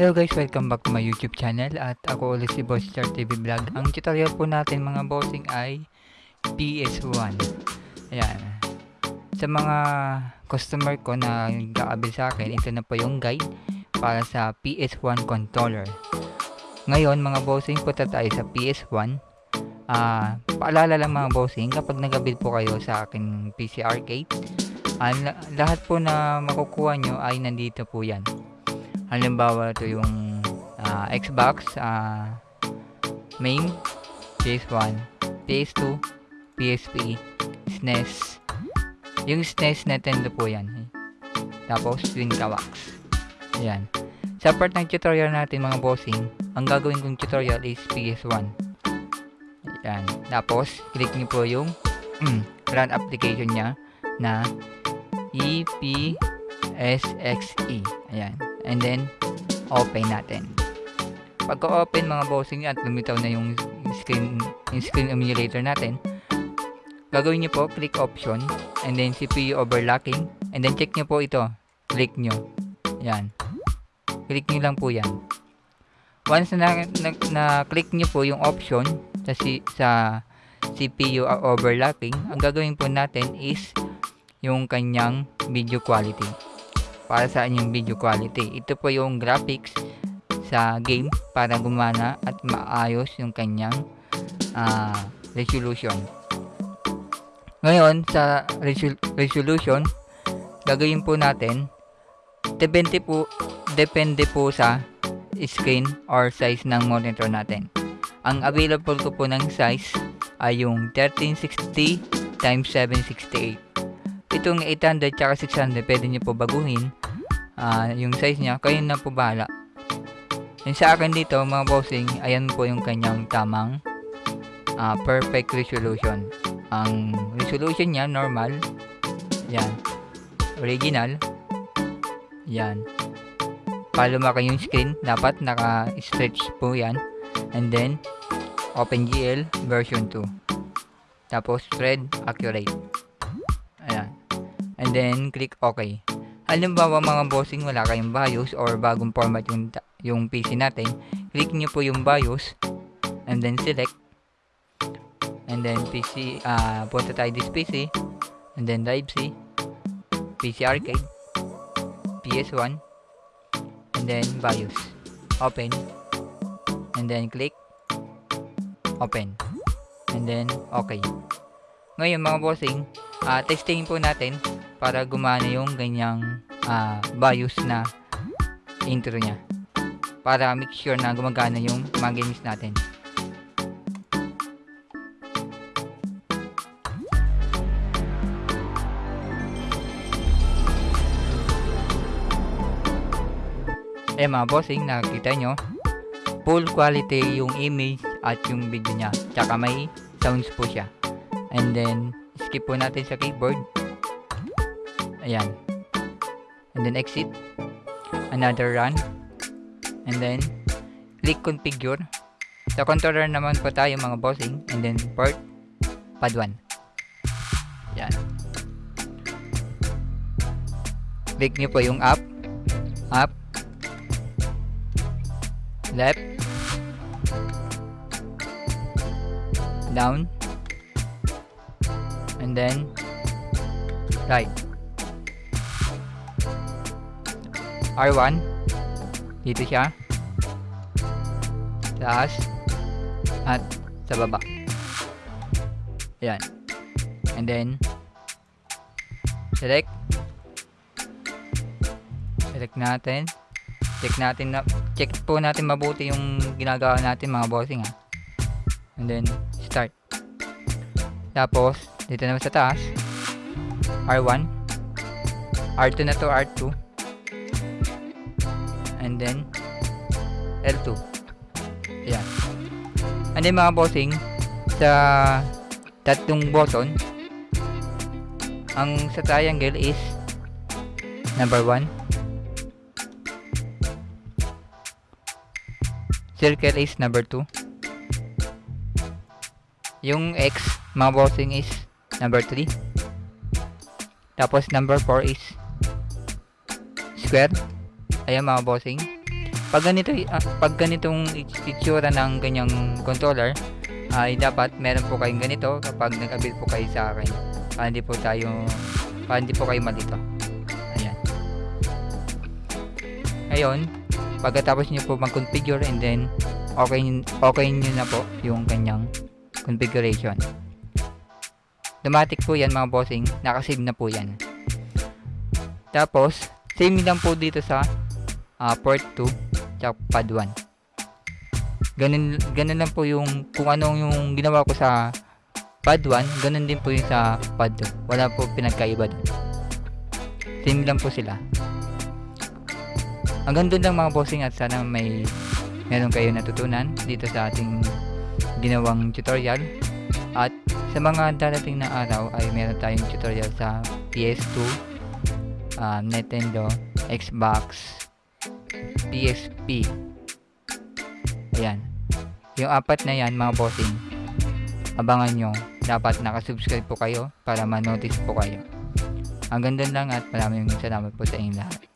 Hello guys, welcome back to my YouTube channel at ako ulit si Boss Char TV Vlog. Ang tutorial po natin mga bossing ay PS1. Ayan. Sa mga customer ko na gaabil sa akin, ito na po yung guide para sa PS1 controller. Ngayon mga bossing, punta tayo sa PS1. Ah, paalala lang mga bossing, kapag nagabil po kayo sa akin PC Arcade, ah, la- lahat po na makukuha nyo ay nandito po yan halimbawa ito yung ah, Xbox ah, main PS1 PS2 PSP SNES yung SNES Nintendo po yan tapos Twin Kawax ayan. Sa part ng tutorial natin mga bossing ang gagawin kong tutorial is PS1 ayan. Tapos click niyo po yung run application nya na E EPSXE ayan and then open natin. Pagka-open mga bossing at lumitaw na yung screen yung screen emulator natin gagawin nyo po click option and then CPU overlocking and then check nyo po ito. Click nyo yan. Click nyo lang po yan. Once na, na, na click nyo po yung option sa, si, sa CPU overlocking ang gagawin po natin is yung kanyang video quality para sa inyong video quality. Ito po yung graphics sa game para gumana at maayos yung kanyang uh, resolution. Ngayon, sa resol resolution, gagawin po natin, depende po, depende po sa screen or size ng monitor natin. Ang available ko po ng size ay yung 1360 times 768. Itong 800 tsaka 600 pwede nyo po baguhin uh, yung size niya, kayo na po bahala. Yung sa akin dito, mga bossing, ayan po yung kanyang tamang uh, perfect resolution. Ang resolution niya, normal. Yan. Original. Yan. Para lumaki yung screen, dapat naka-stretch po yan. And then, OpenGL version 2. Tapos, thread accurate. Ayan. And then, click OK. Halimbawa mga bossing wala kayong BIOS or bagong format yung, yung PC natin, click nyo po yung BIOS and then select. And then PC, uh, punta tayo this PC and then drive C PC Arcade PS1 and then BIOS. Open. And then click. Open. And then okay. Ngayon mga bossing uh, testing po natin para gumana yung ganyang uh, BIOS na intro niya. Para make sure na gumagana yung mga games natin. Eh mga bossing nakikita nyo full quality yung image at yung video niya. Tsaka may sounds po siya. And then skip po natin sa keyboard ayan. And then exit. Another run. And then click configure. Sa controller naman po tayo mga bossing. And then port. Pad 1 yan click nyo po yung up. Up. Left. Down. And then right R1 dito siya. Taas. At sa baba. Yan and then select. Select natin. Check natin na check po natin mabuti yung ginagawa natin mga bossing ha and then start. Tapos dito naman sa taas? R1 R2 na to R2 and then L2 yan and then mga bossing sa tatlong button ang sa triangle is number 1 circle is number 2 yung X mga bossing is number 3 tapos number 4 is square ayan mga bossing Pag ganito, ah, pag ganitong it- itsura ng ganyang controller, ay dapat meron po kayong ganito kapag nag-avail po kayo sa akin. Para hindi po tayo, para hindi po kayo malito. Ayan. Ngayon, pagkatapos nyo po mag-configure and then okay, okay nyo na po yung kanyang configuration. Automatic po yan mga bossing, nakasave na po yan. Tapos, same lang po dito sa ah, port 2 tsaka pad 1. Ganun, ganun lang po yung kung anong yung ginawa ko sa pad 1, ganun din po yung sa pad 2. Wala po pinagkaiba doon. Same lang po sila. Hanggang doon lang mga bossing at sana may meron kayo natutunan dito sa ating ginawang tutorial. At sa mga darating na araw ay meron tayong tutorial sa PS2, um, Nintendo, Xbox, PSP. Ayan. Yung apat na yan mga bossing, abangan nyo. Dapat nakasubscribe po kayo para ma-notice po kayo. Hanggang doon lang at maraming salamat po sa inyong lahat.